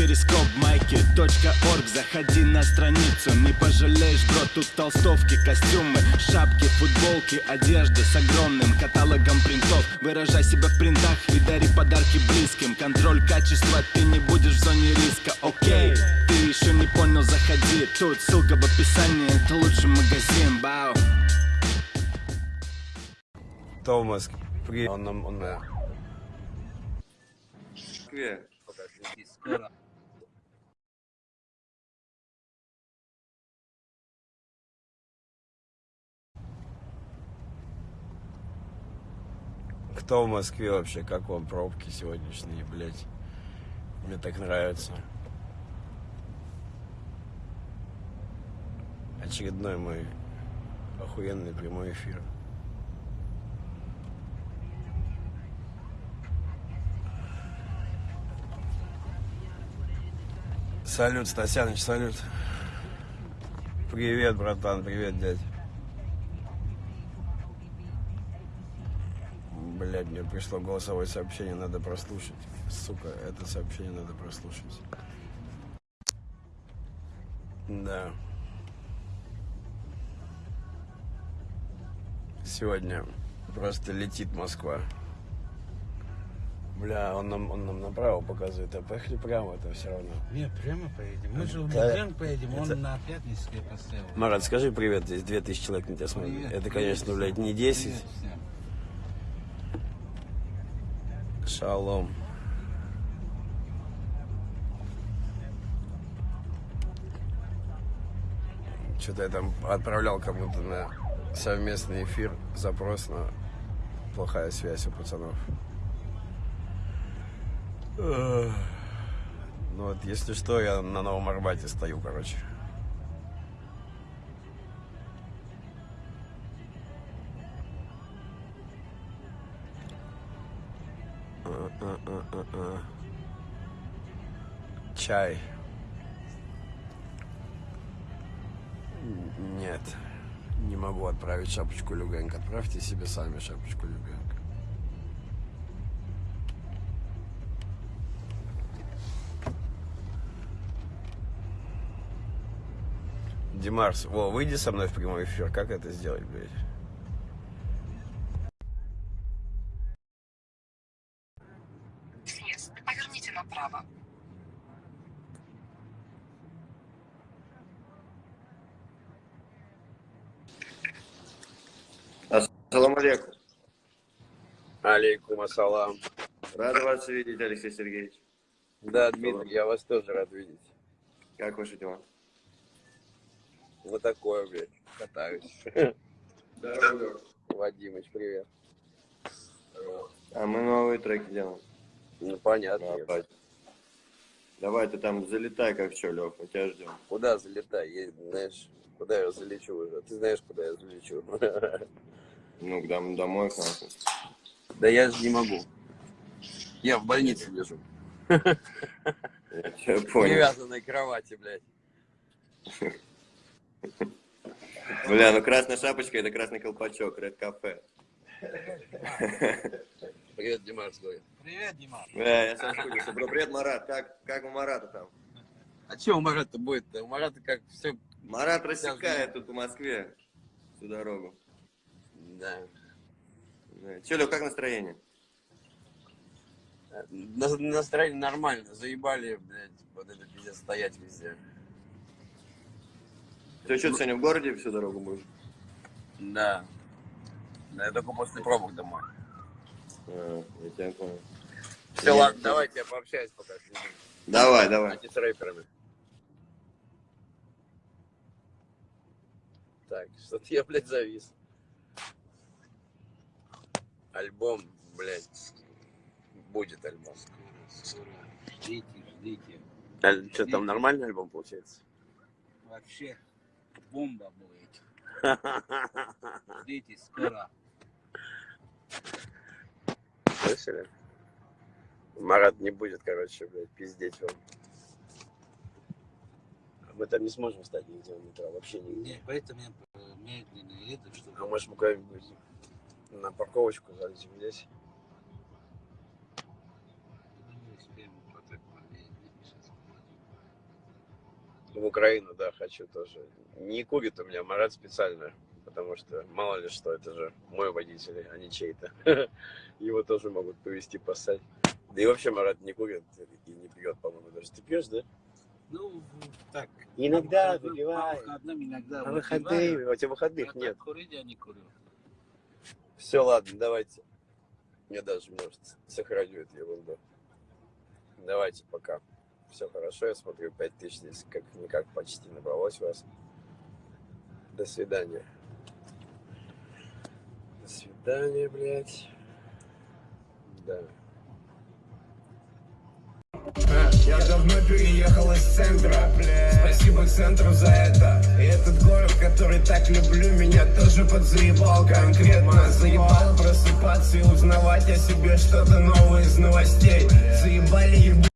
перископ майки .орг. Заходи на страницу, не пожалеешь, бро Тут толстовки, костюмы, шапки, футболки Одежда с огромным каталогом принтов. Выражай себя в принтах и дари подарки близким. Контроль качества, ты не будешь в зоне риска, окей Ты еще не понял, заходи. Тут ссылка в описании, это лучший магазин, бау в Москве? Он, он, он, да. Москве. Кто в Москве вообще? Как вам пробки сегодняшние, блядь? Мне так нравится. Очередной мой охуенный прямой эфир. Салют, Стасяныч, салют. Привет, братан, привет, дядь. Блядь, мне пришло голосовое сообщение, надо прослушать. Сука, это сообщение надо прослушать. Да. Сегодня просто летит Москва. Бля, он нам, он нам направо показывает, а поехали прямо, это все равно. Не, прямо поедем. Мы же в. Медвежонок поедем, Это- он на Пятницкое поставил. Марат, скажи привет, здесь 2000 человек на тебя смотрят. Это, конечно, блядь, не 10. Привет Шалом. Что-то я там отправлял кому-то на совместный эфир запрос на плохая связь у пацанов. Ну вот, если что, я на Новом Арбате стою, короче. Чай. Нет, не могу отправить шапочку Люгенко. Отправьте себе сами шапочку Люгенко. Димарс, во, выйди со мной в прямой эфир. Как это сделать, блядь? Алейкум. Алейкум ассалам. Рад вас видеть, Алексей Сергеевич. Да, Дмитрий, я вас тоже рад видеть. Как ваши дела? Вот такое, блядь, катаюсь. Здорово. Вадимыч, привет. А мы новые треки делаем. Ну, понятно. Опять. Давай, ты там залетай, как что, Лев, мы тебя ждем. Куда залетай? Я, знаешь, куда я залечу уже? Ты знаешь, куда я залечу? Ну, к дом- домой к нам. Да я же не могу. Я в больнице лежу. Я понял. привязанной кровати, блядь. Бля, ну красная шапочка это красный колпачок, Ред Кафе. Привет, Димаш, говорит. Привет, Дима. Бля, я соскучился. Бро, привет, Марат. Как, как у Марата там? А что у Марата будет-то? У Марата как все... Марат рассекает тут в Москве всю дорогу. Да. Че, Лев, как настроение? На- Настроение нормально. Заебали, блядь, вот это пиздец стоять везде. Ты что, сегодня в городе всю дорогу будешь? Да. Да, я только после пробок домой. А, я тебя понял. Все, ладно, давайте я пообщаюсь пока. Давай, давай. А не с рэперами. Так, что-то я, блядь, завис. Альбом, блядь, будет альбом. Скоро, скоро. Ждите, ждите. Что, там нормальный альбом получается? Вообще бомба будет. Ждите, скоро. Слышали? Марат не будет, короче, блядь, пиздеть вам. Мы там не сможем встать нигде в метро, вообще нигде. Не, поэтому я э, медленно еду, чтобы... А может мы куда-нибудь на парковочку залезем здесь? В Украину, да, хочу тоже. Не курит у меня Марат специально, потому что мало ли что, это же мой водитель, а не чей-то. Его тоже могут повезти поссать. Да и вообще Марат не курит и не пьет, по-моему, даже. Ты пьешь, да? Ну, так. Иногда выпиваю. По выходным иногда А выходные, у тебя выходных нет. Курить я не курю. Все, ладно, давайте. Я даже, может, сохраню эту ерунду. Давайте пока. Все хорошо, я смотрю, 5000 здесь как-никак почти набралось вас. До свидания. До свидания, блядь. Да. Я давно переехал из центра Спасибо центру за это этот город, который так люблю, меня тоже подзаебал Конкретно заебал просыпаться и узнавать о себе что-то новое из новостей. Заебали ебать